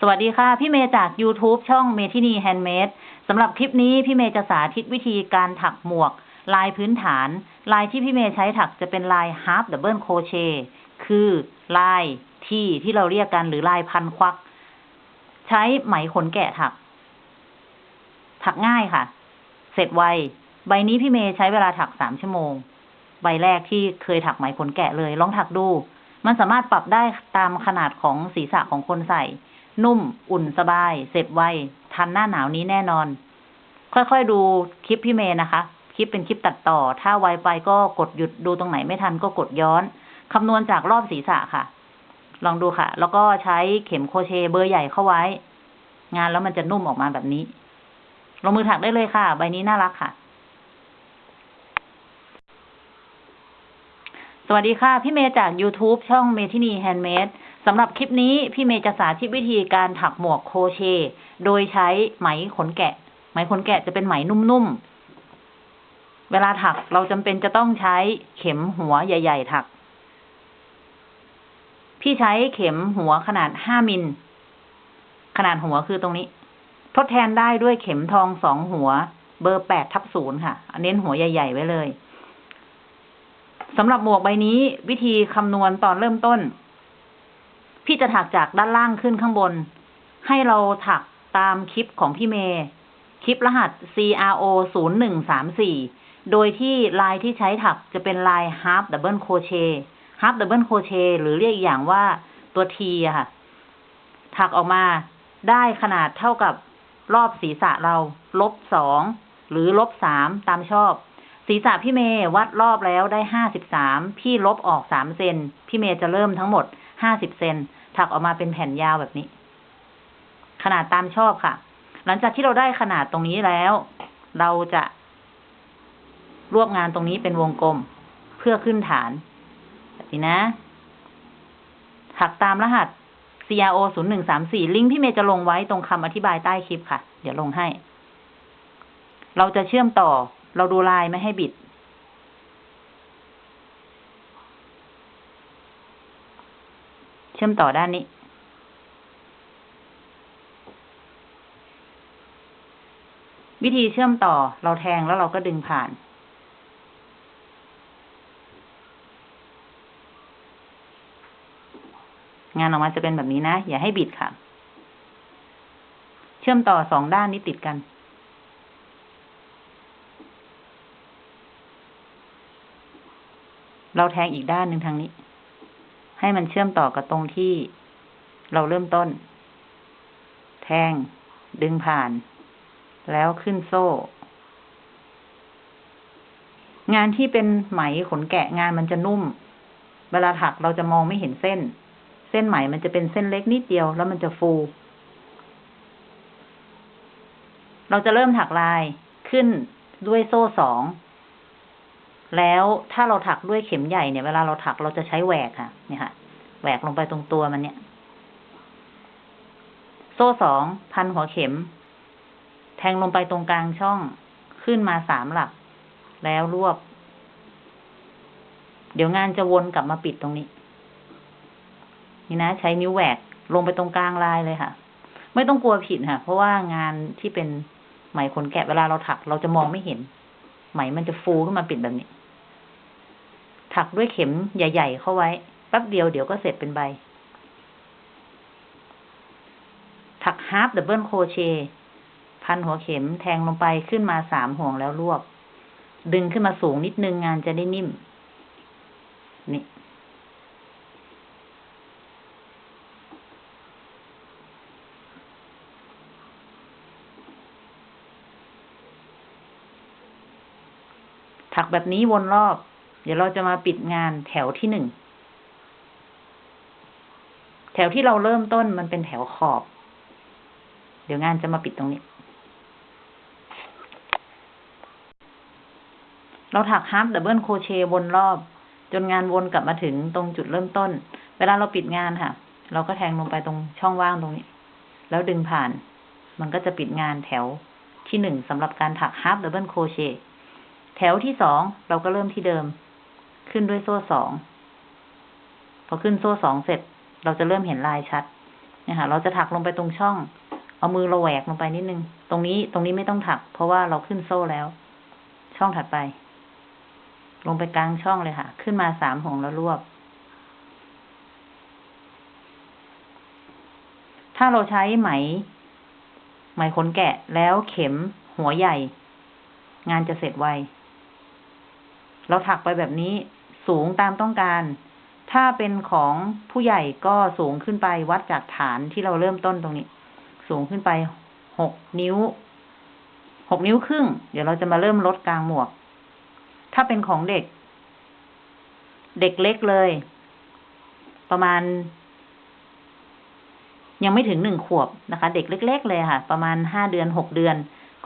สวัสดีค่ะ พี่เมย์จาก YouTube ช่องเมทินีแฮนด์เมดสำหรับคลิปนี้พี่เมย์จะสาธิตวิธีการถักหมวก ลายพื้นฐาน ลายที่พี่เมย์ใช้ถักจะเป็นลาย half double crochet คือลายที่ที่เราเรียกกันหรือลายพันควัก ใช้ไหมขนแกะถัก ถักง่ายค่ะ เสร็จไว ใบนี้พี่เมย์ใช้เวลาถักสามชั่วโมง ใบแรกที่เคยถักไหมขนแกะเลย ลองถักดู มันสามารถปรับได้ตามขนาดของศีรษะของคนใส่ นุ่ม อุ่นสบาย เสร็จไวทันหน้าหนาวนี้แน่นอน ค่อยๆดูคลิปพี่เมย์นะคะ คลิปเป็นคลิปตัดต่อ ถ้าไวไปก็กดหยุดดูตรงไหนไม่ทันก็กดย้อนคำนวณจากรอบศีรษะค่ะ ลองดูค่ะ แล้วก็ใช้เข็มโครเชต์เบอร์ใหญ่เข้าไว้ งานแล้วมันจะนุ่มออกมาแบบนี้ ลงมือถักได้เลยค่ะ ใบนี้น่ารักค่ะ สวัสดีค่ะ พี่เมย์จาก YouTube ช่องเมทินีแฮนด์เมด สำหรับคลิปนี้พี่เมย์จะสาธิตวิธีการถักหมวกโครเชต์โดยใช้ไหมขนแกะ ไหมขนแกะจะเป็นไหมนุ่มๆ เวลาถักเราจำเป็นจะต้องใช้เข็มหัวใหญ่ ๆ ถัก พี่ใช้เข็มหัวขนาดห้ามิล ขนาดหัวคือตรงนี้ ทดแทนได้ด้วยเข็มทองสองหัว เบอร์แปดทับศูนย์ค่ะเน้นหัวใหญ่ ๆ ไว้เลยสำหรับหมวกใบนี้วิธีคำนวณตอนเริ่มต้น พี่จะถักจากด้านล่างขึ้นข้างบน ให้เราถักตามคลิปของพี่เมย์คลิปรหัส CRO 0 1 3 4 โดยที่ลายที่ใช้ถักจะเป็นลาย half double crochet half double crochet หรือเรียกอีกอย่างว่าตัว T อะค่ะ ถักออกมาได้ขนาดเท่ากับรอบศีรษะเรา ลบสองหรือลบสามตามชอบ ศีรษะพี่เมย์วัดรอบแล้วได้ห้าสิบสามพี่ลบออกสามเซนพี่เมย์จะเริ่มทั้งหมดห้าสิบเซน ถักออกมาเป็นแผ่นยาวแบบนี้ ขนาดตามชอบค่ะ หลังจากที่เราได้ขนาดตรงนี้แล้ว เราจะรวบงานตรงนี้เป็นวงกลมเพื่อขึ้นฐานแบบนี้นะถักตามรหัส CRO 0 1 3 4ลิงก์พี่เมย์จะลงไว้ตรงคำอธิบายใต้คลิปค่ะ เดี๋ยวลงให้ เราจะเชื่อมต่อ เราดูลายไม่ให้บิด เชื่อมต่อด้านนี้ วิธีเชื่อมต่อเราแทงแล้วเราก็ดึงผ่าน งานออกมาจะเป็นแบบนี้นะ อย่าให้บิดค่ะ เชื่อมต่อสองด้านนี้ติดกันเราแทงอีกด้านหนึ่งทางนี้ ให้มันเชื่อมต่อกับตรงที่เราเริ่มต้น แทง ดึงผ่าน แล้วขึ้นโซ่ งานที่เป็นไหมขนแกะงานมันจะนุ่ม เวลาถักเราจะมองไม่เห็นเส้น เส้นไหมมันจะเป็นเส้นเล็กนิดเดียวแล้วมันจะฟู เราจะเริ่มถักลายขึ้นด้วยโซ่สอง แล้วถ้าเราถักด้วยเข็มใหญ่เนี่ยเวลาเราถักเราจะใช้แหวกค่ะ เนี่ยค่ะ แหวกลงไปตรงตัวมันเนี่ย โซ่สองพันหัวเข็ม แทงลงไปตรงกลางช่องขึ้นมาสามหลัก แล้วรวบ เดี๋ยวงานจะวนกลับมาปิดตรงนี้ นี่นะใช้นิ้วแหวกลงไปตรงกลางลายเลยค่ะ ไม่ต้องกลัวผิดค่ะ เพราะว่างานที่เป็นไหมขนแกะเวลาเราถัก เราจะมองไม่เห็น ไหมมันจะฟูขึ้นมาปิดแบบนี้ ถักด้วยเข็มใหญ่ ๆ เข้าไว้แป๊บเดียวเดี๋ยวก็เสร็จเป็นใบ ถัก half double crochet พันหัวเข็มแทงลงไปขึ้นมาสามห่วงแล้วรวบ ดึงขึ้นมาสูงนิดนึงงานจะได้นิ่ม นี่ ถักแบบนี้วนรอบ ดี๋ยวเราจะมาปิดงานแถวที่หนึ่ง แถวที่เราเริ่มต้นมันเป็นแถวขอบ เดี๋ยวงานจะมาปิดตรงนี้ เราถัก half double crochet วนรอบ จนงานวนกลับมาถึงตรงจุดเริ่มต้น เวลาเราปิดงานค่ะ เราก็แทงลงไปตรงช่องว่างตรงนี้ แล้วดึงผ่าน มันก็จะปิดงานแถวที่หนึ่งสำหรับการถัก half double crochet แถวที่สองเราก็เริ่มที่เดิม ขึ้นด้วยโซ่สอง พอขึ้นโซ่สองเสร็จ เราจะเริ่มเห็นลายชัดเนี่ยค่ะเราจะถักลงไปตรงช่อง เอามือเราแหวกลงไปนิดนึง ตรงนี้ตรงนี้ไม่ต้องถัก เพราะว่าเราขึ้นโซ่แล้ว ช่องถัดไป ลงไปกลางช่องเลยค่ะ ขึ้นมาสามห่วงแล้วรวบ ถ้าเราใช้ไหม ไหมขนแกะแล้วเข็มหัวใหญ่ งานจะเสร็จไวเราถักไปแบบนี้ สูงตามต้องการ ถ้าเป็นของผู้ใหญ่ก็สูงขึ้นไปวัดจากฐานที่เราเริ่มต้นตรงนี้ สูงขึ้นไปหกนิ้วหกนิ้วครึ่ง เดี๋ยวเราจะมาเริ่มลดกลางหมวก ถ้าเป็นของเด็ก เด็กเล็กเลย ประมาณ ยังไม่ถึงหนึ่งขวบนะคะ เด็กเล็ก ๆ เลยค่ะ ประมาณห้าเดือนหกเดือน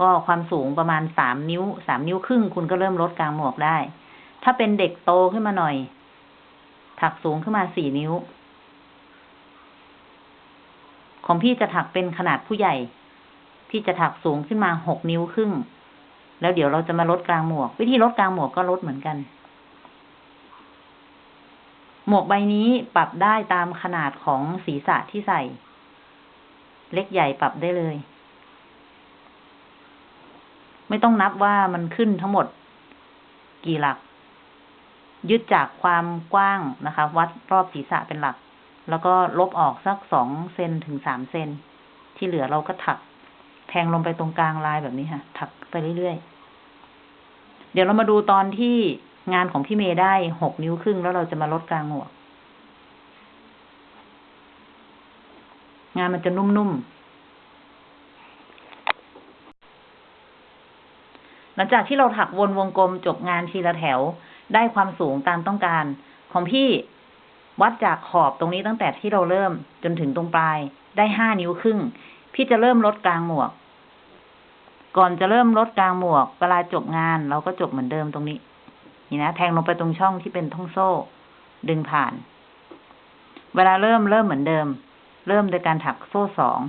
ก็ความสูงประมาณสามนิ้วสามนิ้วครึ่ง คุณก็เริ่มลดกลางหมวกได้ ถ้าเป็นเด็กโตขึ้นมาหน่อย ถักสูงขึ้นมาสี่นิ้ว ของพี่จะถักเป็นขนาดผู้ใหญ่ พี่จะถักสูงขึ้นมาหกนิ้วครึ่ง แล้วเดี๋ยวเราจะมาลดกลางหมวก วิธีลดกลางหมวกก็ลดเหมือนกัน หมวกใบนี้ปรับได้ตามขนาดของศีรษะที่ใส่ เล็กใหญ่ปรับได้เลย ไม่ต้องนับว่ามันขึ้นทั้งหมดกี่หลัก ยึดจากความกว้างนะคะ วัดรอบศีรษะเป็นหลัก แล้วก็ลบออกสักสองเซนถึงสามเซนที่เหลือเราก็ถักแทงลงไปตรงกลางลายแบบนี้ค่ะ ถักไปเรื่อยๆ เดี๋ยวเรามาดูตอนที่งานของพี่เมย์ได้หกนิ้วครึ่งแล้วเราจะมาลดกลางหมวงานมันจะนุ่มๆ หลังจากที่เราถักวนวงกลมจบงานทีละแถว ได้ความสูงตามต้องการ ของพี่วัดจากขอบตรงนี้ตั้งแต่ที่เราเริ่มจนถึงตรงปลาย ได้ห้านิ้วครึ่ง พี่จะเริ่มลดกลางหมวก ก่อนจะเริ่มลดกลางหมวก เวลาจบงานเราก็จบเหมือนเดิมตรงนี้ นี่นะแทงลงไปตรงช่องที่เป็นท่องโซ่ ดึงผ่าน เวลาเริ่มเริ่มเหมือนเดิม เริ่มโดยการถักโซ่สอง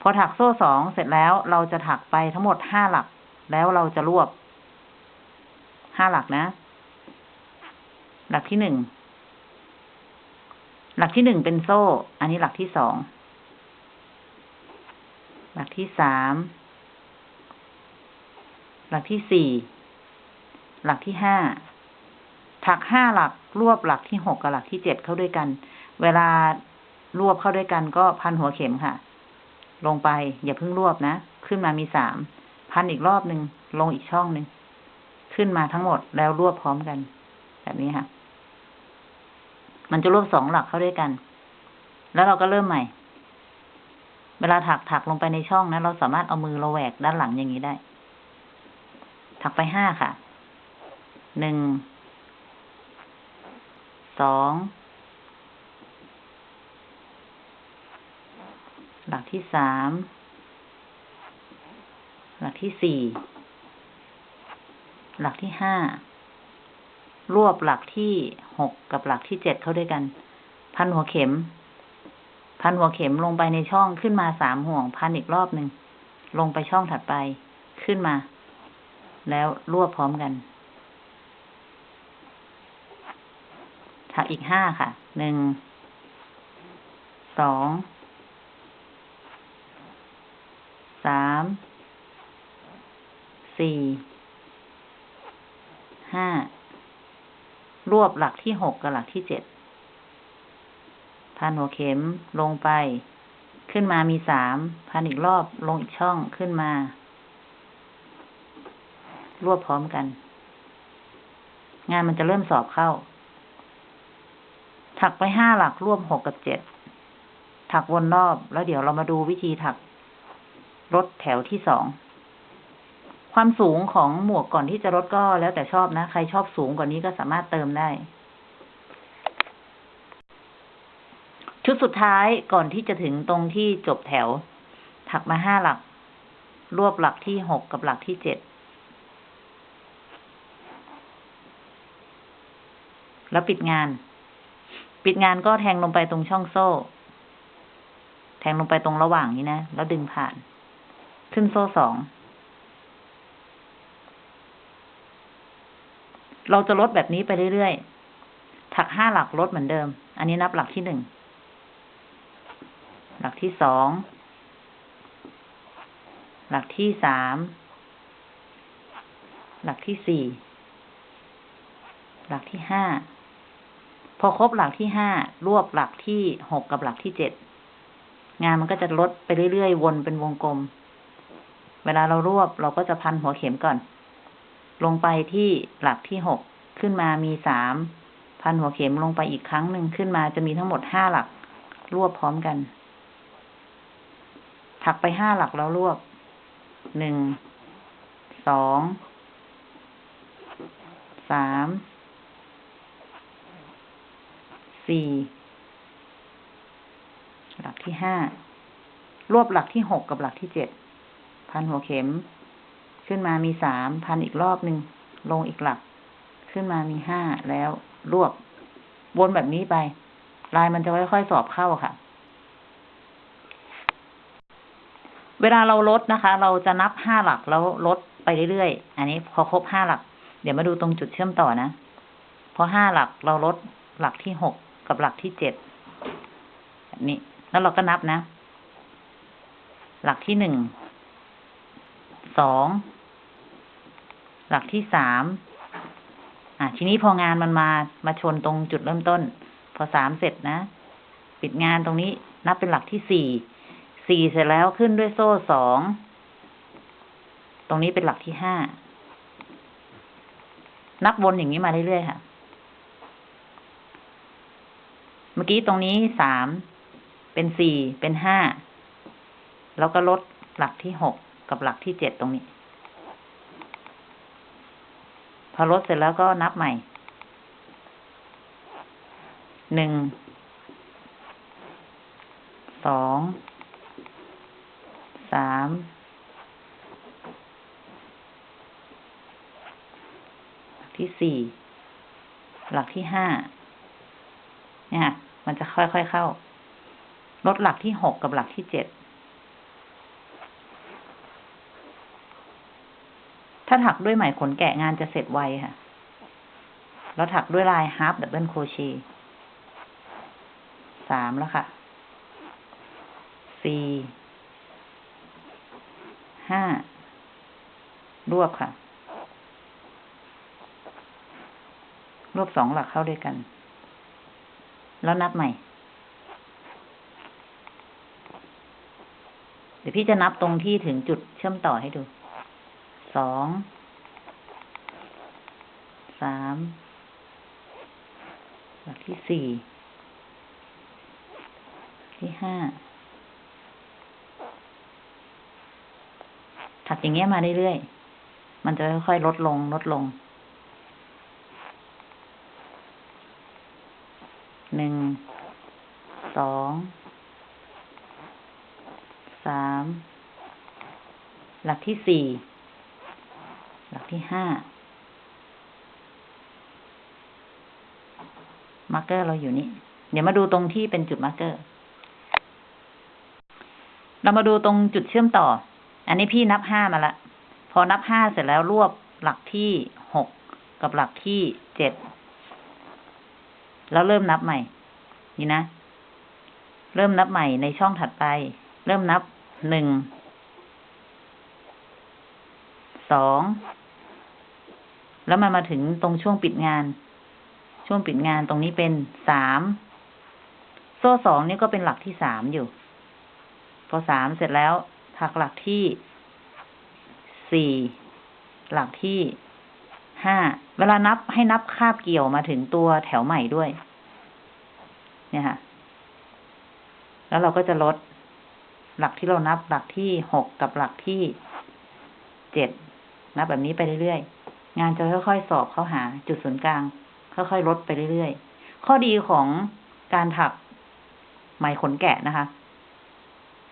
พอถักโซ่สองเสร็จแล้วเราจะถักไปทั้งหมดห้าหลัก แล้วเราจะรวบห้าหลักนะ หลักที่หนึ่ง หลักที่หนึ่งเป็นโซ่ อันนี้หลักที่สอง หลักที่สาม หลักที่สี่ หลักที่ห้า ถักห้าหลักรวบหลักที่หกกับหลักที่เจ็ดเข้าด้วยกัน เวลารวบเข้าด้วยกันก็พันหัวเข็มค่ะ ลงไปอย่าเพิ่งรวบนะ ขึ้นมามีสาม พันอีกรอบหนึ่งลงอีกช่องหนึ่ง ขึ้นมาทั้งหมดแล้วรวบพร้อมกัน แบบนี้ค่ะ มันจะรวบสองหลักเข้าด้วยกัน แล้วเราก็เริ่มใหม่ เวลาถักถักลงไปในช่องนะเราสามารถเอามือเราแหวกด้านหลังอย่างนี้ได้ ถักไปห้าค่ะ หนึ่ง สอง หลักที่สาม หลักที่สี่ หลักที่ห้า รวบหลักที่หกกับหลักที่เจ็ดเข้าด้วยกัน พันหัวเข็ม พันหัวเข็มลงไปในช่องขึ้นมาสามห่วง พันอีกรอบหนึ่งลงไปช่องถัดไปขึ้นมา แล้วรวบพร้อมกันถักอีกห้าค่ะ หนึ่ง สอง สาม สี่ ห้า รวบหลักที่หกกับหลักที่เจ็ดพันหัวเข็มลงไป ขึ้นมามีสามพันอีกรอบลงอีกช่องขึ้นมา รวบพร้อมกัน งานมันจะเริ่มสอบเข้า ถักไปห้าหลักรวบหกกับเจ็ดถักวนรอบแล้วเดี๋ยวเรามาดูวิธีถักลดแถวที่สอง ความสูงของหมวกก่อนที่จะลดก็แล้วแต่ชอบนะ ใครชอบสูงกว่านี้ก็สามารถเติมได้ ชุดสุดท้ายก่อนที่จะถึงตรงที่จบแถว ถักมาห้าหลัก รวบหลักที่หกกับหลักที่เจ็ดแล้วปิดงาน ปิดงานก็แทงลงไปตรงช่องโซ่ แทงลงไปตรงระหว่างนี้นะ แล้วดึงผ่าน ขึ้นโซ่สอง เราจะลดแบบนี้ไปเรื่อยๆ ถักห้าหลักลดเหมือนเดิม อันนี้นับหลักที่หนึ่ง หลักที่สอง หลักที่สาม หลักที่สี่ หลักที่ห้า พอครบหลักที่ห้ารวบหลักที่หกกับหลักที่เจ็ด งานมันก็จะลดไปเรื่อยๆ วนเป็นวงกลม เวลาเรารวบเราก็จะพันหัวเข็มก่อน ลงไปที่หลักที่หกขึ้นมามีสามพันหัวเข็มลงไปอีกครั้งหนึ่งขึ้นมาจะมีทั้งหมดห้าหลัก รวบพร้อมกัน ถักไปห้าหลักแล้วรวบหนึ่งสองสามสี่หลักที่ห้ารวบหลักที่หกกับหลักที่เจ็ดพันหัวเข็ม ขึ้นมามีสามพันอีกรอบหนึ่งลงอีกหลัก ขึ้นมามีห้าแล้วรวบวนแบบนี้ไป ลายมันจะค่อยๆสอบเข้าค่ะ เวลาเราลดนะคะ เราจะนับห้าหลักแล้วลดไปเรื่อยๆ อันนี้พอครบห้าหลัก เดี๋ยวมาดูตรงจุดเชื่อมต่อนะ พอห้าหลักเราลดหลักที่หกกับหลักที่เจ็ดแบบนี้ แล้วเราก็นับนะ หลักที่หนึ่ง สอง หลักที่สาม อะ ทีนี้พองานมันมา มาชนตรงจุดเริ่มต้น พอสามเสร็จนะ ปิดงานตรงนี้นับเป็นหลักที่สี่ สี่เสร็จแล้วขึ้นด้วยโซ่สอง ตรงนี้เป็นหลักที่ห้า นับวนอย่างนี้มาเรื่อยๆค่ะ เมื่อกี้ตรงนี้สาม เป็นสี่ เป็นห้า แล้วก็ลดหลักที่หกกับหลักที่เจ็ดตรงนี้ พอลดเสร็จแล้วก็นับใหม่ หนึ่ง สอง สามหลักที่สี่ หลักที่ห้า เนี่ยค่ะมันจะค่อยๆเข้า ลดหลักที่หกกับหลักที่เจ็ด ถ้าถักด้วยไหมขนแกะงานจะเสร็จไวค่ะ แล้วถักด้วยลาย half double crochet สามแล้วค่ะ สี่ ห้ารวบค่ะ รวบสองหลักเข้าด้วยกัน แล้วนับใหม่ เดี๋ยวพี่จะนับตรงที่ถึงจุดเชื่อมต่อให้ดู สอง สาม หลักที่สี่ ที่ห้า ถักอย่างเงี้ยมาเรื่อยๆ มันจะค่อยๆลดลง ลดลง หนึ่ง สอง สาม หลักที่สี่ หลักที่ห้าmarker เราอยู่นี่ เดี๋ยวมาดูตรงที่เป็นจุด marker เรามาดูตรงจุดเชื่อมต่อ อันนี้พี่นับห้ามาละ พอนับห้าเสร็จแล้วรวบหลักที่หกกับหลักที่เจ็ด แล้วเริ่มนับใหม่ นี่นะ เริ่มนับใหม่ในช่องถัดไป เริ่มนับหนึ่ง สอง แล้วมันมาถึงตรงช่วงปิดงาน ช่วงปิดงานตรงนี้เป็นสาม โซ่สองนี่ก็เป็นหลักที่สามอยู่ พอสามเสร็จแล้วถักหลักที่สี่ หลักที่ห้า เวลานับให้นับคาบเกี่ยวมาถึงตัวแถวใหม่ด้วย เนี่ยค่ะ แล้วเราก็จะลดหลักที่เรานับหลักที่หกกับหลักที่เจ็ด นับแบบนี้ไปเรื่อยๆ งานจะค่อยๆ สอบเข้าหาจุดศูนย์กลาง ค่อยๆ ลดไปเรื่อยๆ ข้อดีของการถักไหมขนแกะนะคะ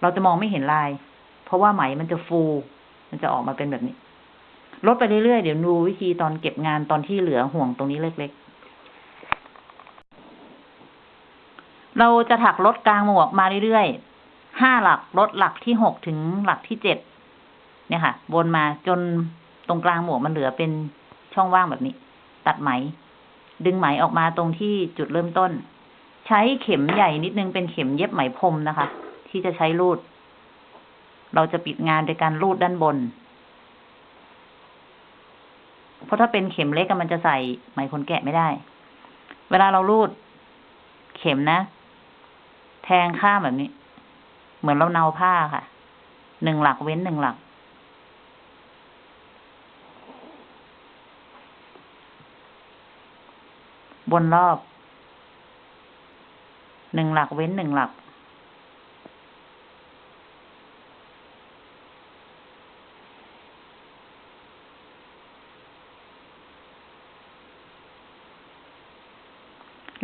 เราจะมองไม่เห็นลาย เพราะว่าไหมมันจะฟู มันจะออกมาเป็นแบบนี้ ลดไปเรื่อยๆ เดี๋ยวดูวิธีตอนเก็บงานตอนที่เหลือห่วงตรงนี้เล็กๆ เราจะถักลดกลางหมวกมาเรื่อยๆ ห้าหลักลดหลักที่หกถึงหลักที่เจ็ดเนี่ยค่ะ วนมาจน รงกลางหมวกมันเหลือเป็นช่องว่างแบบนี้ ตัดไหม ดึงไหมออกมาตรงที่จุดเริ่มต้น ใช้เข็มใหญ่นิดนึงเป็นเข็มเย็บไหมพรมนะคะ ที่จะใช้รูด เราจะปิดงานโดยการรูดด้านบน เพราะถ้าเป็นเข็มเล็กมันจะใส่ไหมขนแกะไม่ได้ เวลาเรารูด เข็มนะ แทงข้ามแบบนี้ เหมือนเราเนาผ้าค่ะ หนึ่งหลักเว้นหนึ่งหลัก บนรอบ หนึ่งหลักเว้นหนึ่งหลัก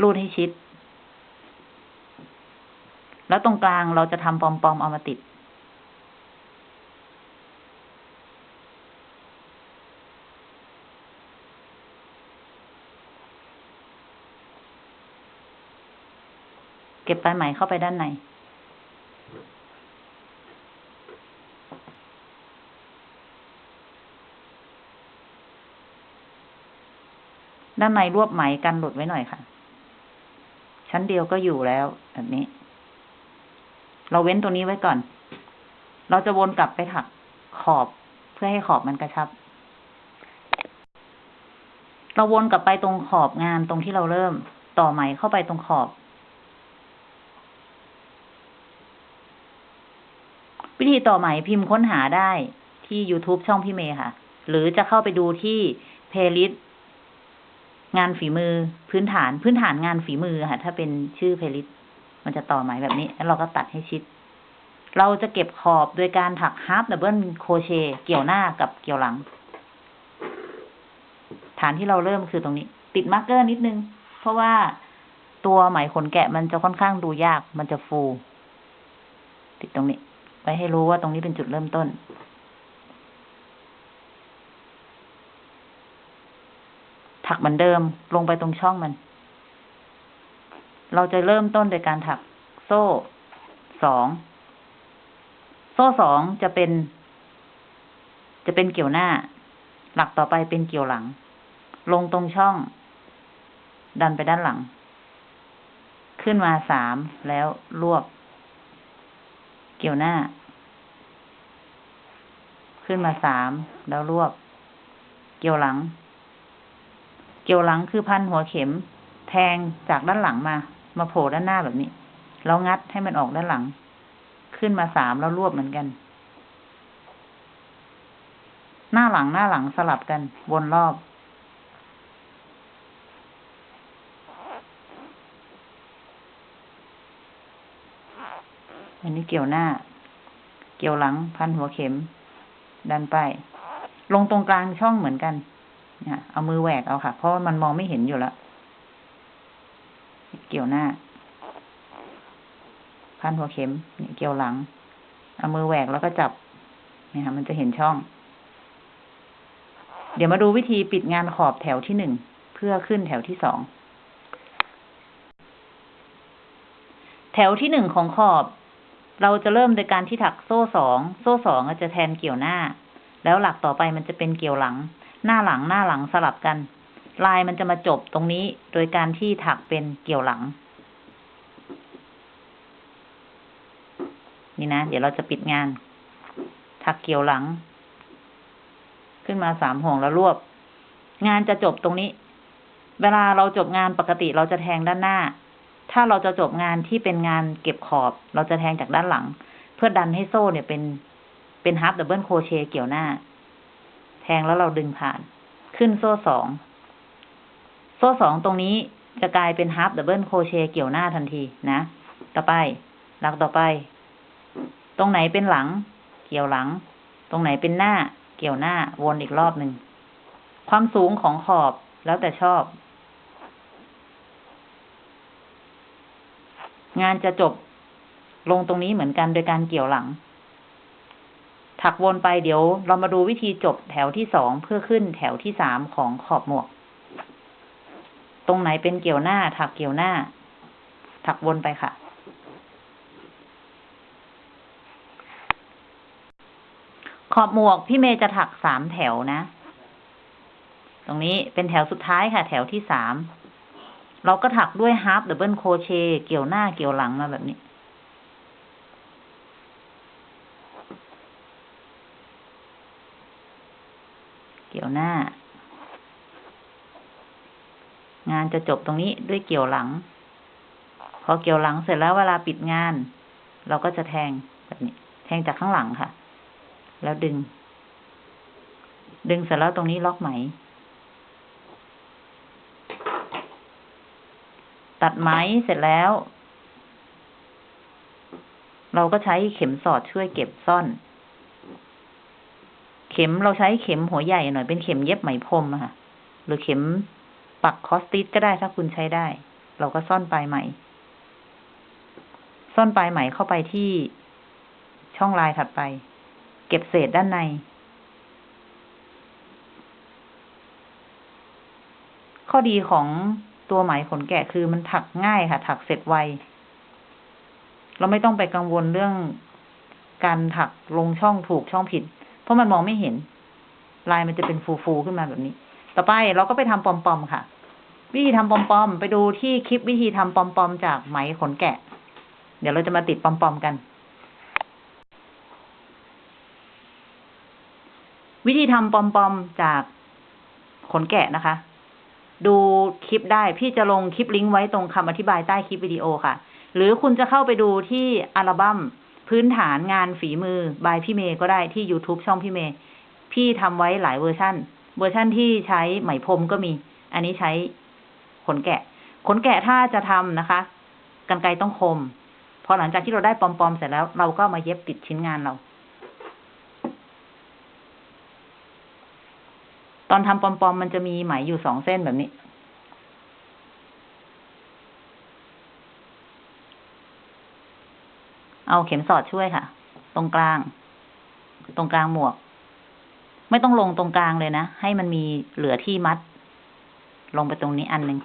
รูดให้ชิด แล้วตรงกลางเราจะทำปอมๆเอามาติด เก็บปลายไหมเข้าไปด้านใน ด้านในรวบไหมกันหลุดไว้หน่อยค่ะ ชั้นเดียวก็อยู่แล้วแบบนี้ เราเว้นตัวนี้ไว้ก่อน เราจะวนกลับไปถักขอบเพื่อให้ขอบมันกระชับ เราวนกลับไปตรงขอบงานตรงที่เราเริ่ม ต่อไหมเข้าไปตรงขอบ ธีต่อไหมพิมพ์ค้นหาได้ที่ YouTube ช่องพี่เมย์ค่ะ หรือจะเข้าไปดูที่เพล y l i s t งานฝีมือพื้นฐานพื้นฐานงานฝีมือค่ะ ถ้าเป็นชื่อเพล y l i s t มันจะต่อไหมแบบนี้ แล้วเราก็ตัดให้ชิด เราจะเก็บขอบโดยการถักฮาร์ d ดับเบิลโคเชเกี่ยวหน้ากับเกี่ยวหลัง ฐานที่เราเริ่มคือตรงนี้ ติด marker นิดนึง เพราะว่าตัวไหมขนแกะมันจะค่อนข้างดูยากมันจะฟู ติดตรงนี้ ไว้ให้รู้ว่าตรงนี้เป็นจุดเริ่มต้น ถักเหมือนเดิมลงไปตรงช่องมัน เราจะเริ่มต้นโดยการถักโซ่สอง โซ่สองจะเป็น จะเป็นเกี่ยวหน้า หลักต่อไปเป็นเกี่ยวหลัง ลงตรงช่อง ดันไปด้านหลัง ขึ้นมาสามแล้วรวบ เกี่ยวหน้า ขึ้นมาสามแล้วรวบ เกี่ยวหลัง เกี่ยวหลังคือพันหัวเข็ม แทงจากด้านหลังมา มาโผล่ด้านหน้าแบบนี้แล้วงัดให้มันออกด้านหลัง ขึ้นมาสามแล้วรวบเหมือนกัน หน้าหลังหน้าหลังสลับกันวนรอบอันนี้เกี่ยวหน้า เกี่ยวหลัง พันหัวเข็ม ดันไปลงตรงกลางช่องเหมือนกันเนี่ยเอามือแหวกเอาค่ะ เพราะมันมองไม่เห็นอยู่แล้ว เกี่ยวหน้า พันหัวเข็มนี่เกี่ยวหลัง เอามือแหวกแล้วก็จับเนี่ยค่ะ มันจะเห็นช่อง เดี๋ยวมาดูวิธีปิดงานขอบแถวที่หนึ่งเพื่อขึ้นแถวที่สอง แถวที่หนึ่งของขอบ เราจะเริ่มโดยการที่ถักโซ่สองโซ่สองจะแทนเกี่ยวหน้า แล้วหลักต่อไปมันจะเป็นเกี่ยวหลัง หน้าหลังหน้าหลังสลับกัน ลายมันจะมาจบตรงนี้โดยการที่ถักเป็นเกี่ยวหลัง นี่นะ เดี๋ยวเราจะปิดงาน ถักเกี่ยวหลัง ขึ้นมาสามห่วงแล้วรวบ งานจะจบตรงนี้ เวลาเราจบงานปกติเราจะแทงด้านหน้า ถ้าเราจะจบงานที่เป็นงานเก็บขอบ เราจะแทงจากด้านหลัง เพื่อดันให้โซ่เนี่ยเป็นเป็น half double crochet เกี่ยวหน้า แทงแล้วเราดึงผ่าน ขึ้นโซ่สอง โซ่สองตรงนี้จะกลายเป็น half double crochet เกี่ยวหน้าทันทีนะ ต่อไป หลักต่อไป ตรงไหนเป็นหลัง เกี่ยวหลัง ตรงไหนเป็นหน้า เกี่ยวหน้า วนอีกรอบหนึ่ง ความสูงของขอบแล้วแต่ชอบ งานจะจบลงตรงนี้เหมือนกันโดยการเกี่ยวหลัง ถักวนไปเดี๋ยวเรามาดูวิธีจบแถวที่สองเพื่อขึ้นแถวที่สามของขอบหมวก ตรงไหนเป็นเกี่ยวหน้า ถักเกี่ยวหน้า ถักวนไปค่ะขอบหมวกพี่เมย์จะถักสามแถวนะ ตรงนี้เป็นแถวสุดท้ายค่ะ แถวที่สาม เราก็ถักด้วย half double crochet เกี่ยวหน้าเกี่ยวหลังมาแบบนี้ เกี่ยวหน้า งานจะจบตรงนี้ด้วยเกี่ยวหลัง พอเกี่ยวหลังเสร็จแล้วเวลาปิดงาน เราก็จะแทงแบบนี้ แทงจากข้างหลังค่ะ แล้วดึง ดึงเสร็จแล้วตรงนี้ล็อกไหม ตัดไหมเสร็จแล้ว เราก็ใช้เข็มสอดช่วยเก็บซ่อน เข็มเราใช้เข็มหัวใหญ่หน่อยเป็นเข็มเย็บไหมพรมค่ะ หรือเข็มปักคอสติสก็ได้ถ้าคุณใช้ได้ เราก็ซ่อนปลายไหม ซ่อนปลายไหมเข้าไปที่ช่องลายถัดไป เก็บเศษด้านใน ข้อดีของ ตัวไหมขนแกะคือมันถักง่ายค่ะ ถักเสร็จไว เราไม่ต้องไปกังวลเรื่องการถักลงช่องถูกช่องผิด เพราะมันมองไม่เห็น ลายมันจะเป็นฟูๆขึ้นมาแบบนี้ ต่อไปเราก็ไปทำปอมๆค่ะ วิธีทำปอมๆไปดูที่คลิปวิธีทำปอมๆจากไหมขนแกะ เดี๋ยวเราจะมาติดปอมๆกัน วิธีทำปอมๆจากขนแกะนะคะ ดูคลิปได้ พี่จะลงคลิปลิงก์ไว้ตรงคำอธิบายใต้คลิปวิดีโอค่ะ หรือคุณจะเข้าไปดูที่อัลบั้มพื้นฐานงานฝีมือบายพี่เมย์ก็ได้ที่ YouTube ช่องพี่เมย์พี่ทำไว้หลายเวอร์ชั่น เวอร์ชั่นที่ใช้ไหมพรมก็มี อันนี้ใช้ขนแกะ ขนแกะถ้าจะทำนะคะ กรรไกรต้องคม พอหลังจากที่เราได้ pom pom เสร็จแล้ว เราก็มาเย็บติดชิ้นงานเรา ตอนทำ pom pom มันจะมีไหมอยู่สองเส้นแบบนี้ เอาเข็มสอดช่วยค่ะ ตรงกลาง ตรงกลางหมวก ไม่ต้องลงตรงกลางเลยนะ ให้มันมีเหลือที่มัด ลงไปตรงนี้อันหนึ่ง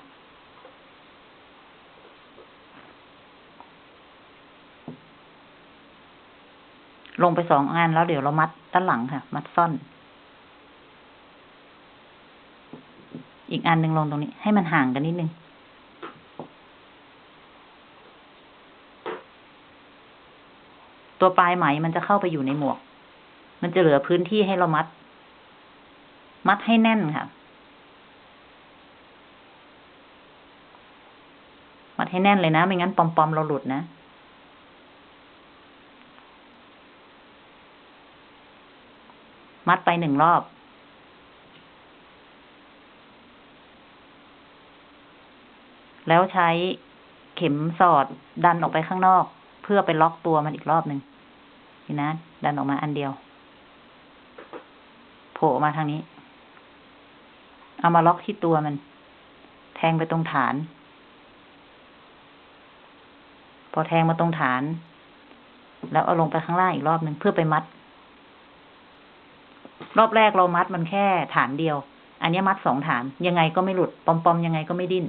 ลงไปสองอันแล้วเดี๋ยวเรามัดด้านหลังค่ะ มัดซ่อน อีกอันหนึ่งลงตรงนี้ ให้มันห่างกันนิดนึง ตัวปลายไหมมันจะเข้าไปอยู่ในหมวก มันจะเหลือพื้นที่ให้เรามัด มัดให้แน่นค่ะ มัดให้แน่นเลยนะ ไม่งั้นปอมๆเราหลุดนะมัดไปหนึ่งรอบ แล้วใช้เข็มสอดดันออกไปข้างนอก เพื่อไปล็อกตัวมันอีกรอบหนึ่งนี่นะ ดันออกมาอันเดียว โผล่ออกมาทางนี้ เอามาล็อกที่ตัวมัน แทงไปตรงฐาน พอแทงมาตรงฐาน แล้วเอาลงไปข้างล่างอีกรอบหนึ่งเพื่อไปมัด รอบแรกเรามัดมันแค่ฐานเดียว อันนี้มัดสองฐาน ยังไงก็ไม่หลุด ปอมๆยังไงก็ไม่ดิ้น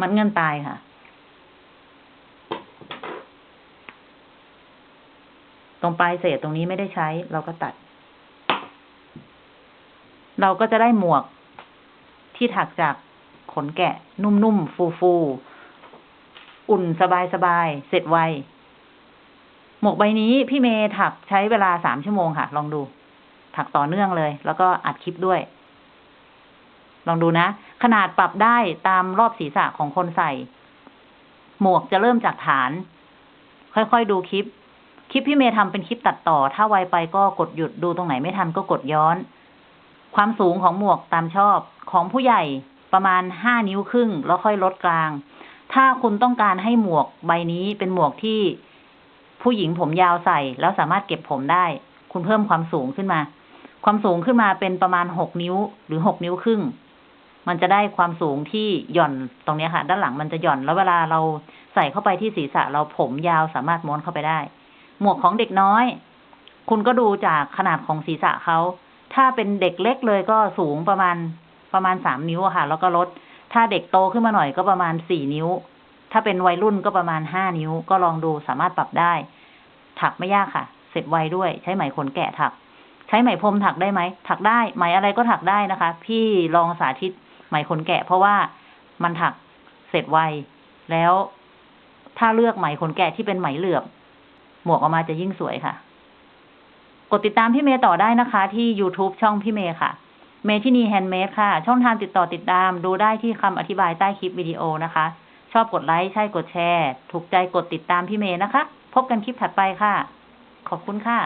มัดเงินตายค่ะ ตรงปลายเศษตรงนี้ไม่ได้ใช้ เราก็ตัด เราก็จะได้หมวกที่ถักจากขนแกะ นุ่มๆ ฟูๆ อุ่นสบายๆ เสร็จไว หมวกใบนี้พี่เมย์ถักใช้เวลาสามชั่วโมงค่ะ ลองดู ถักต่อเนื่องเลย แล้วก็อัดคลิปด้วย ลองดูนะ ขนาดปรับได้ตามรอบศีรษะของคนใส่ หมวกจะเริ่มจากฐาน ค่อยๆดูคลิป คลิปพี่เมย์ทำเป็นคลิปตัดต่อ ถ้าไวไปก็กดหยุดดูตรงไหนไม่ทันก็กดย้อน ความสูงของหมวกตามชอบของผู้ใหญ่ประมาณห้านิ้วครึ่ง แล้วค่อยลดกลาง ถ้าคุณต้องการให้หมวกใบนี้เป็นหมวกที่ผู้หญิงผมยาวใส่ แล้วสามารถเก็บผมได้ คุณเพิ่มความสูงขึ้นมา ความสูงขึ้นมาเป็นประมาณหกนิ้วหรือหกนิ้วครึ่ง มันจะได้ความสูงที่หย่อนตรงนี้ค่ะ ด้านหลังมันจะหย่อนแล้วเวลาเราใส่เข้าไปที่ศีรษะเราผมยาวสามารถม้วนเข้าไปได้ หมวกของเด็กน้อย คุณก็ดูจากขนาดของศีรษะเขาถ้าเป็นเด็กเล็กเลยก็สูงประมาณประมาณสามนิ้วค่ะ แล้วก็ลด ถ้าเด็กโตขึ้นมาหน่อยก็ประมาณสี่นิ้ว ถ้าเป็นวัยรุ่นก็ประมาณห้านิ้ว ก็ลองดูสามารถปรับได้ ถักไม่ยากค่ะ เสร็จไวด้วย ใช้ไหมขนแกะถัก ใช้ไหมพรมถักได้ไหมถักได้ไหมอะไรก็ถักได้นะคะ พี่ลองสาธิต ไหมขนแกะ เพราะว่ามันถักเสร็จไว แล้วถ้าเลือกไหมขนแกะที่เป็นไหมเหลือบ หมวกออกมาจะยิ่งสวยค่ะ กดติดตามพี่เมย์ต่อได้นะคะ ที่ YouTube ช่องพี่เมย์ค่ะ เมทินีแฮนด์เมดค่ะ ช่องทางติดต่อติดตาม ดูได้ที่คำอธิบายใต้คลิปวิดีโอนะคะ ชอบกดไลค์ใช่กดแชร์ ถูกใจกดติดตามพี่เมย์นะคะ พบกันคลิปถัดไปค่ะ ขอบคุณค่ะ